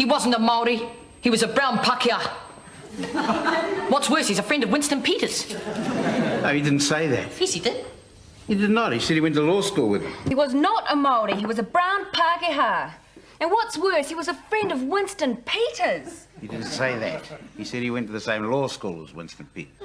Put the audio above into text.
He wasn't a Maori. He was a brown Pākehā. What's worse, he's a friend of Winston Peters. No, he didn't say that. Yes, he did. He did not. He said he went to law school with him. He was not a Maori, he was a brown Pākehā. And what's worse, he was a friend of Winston Peters. He didn't say that. He said he went to the same law school as Winston Peters.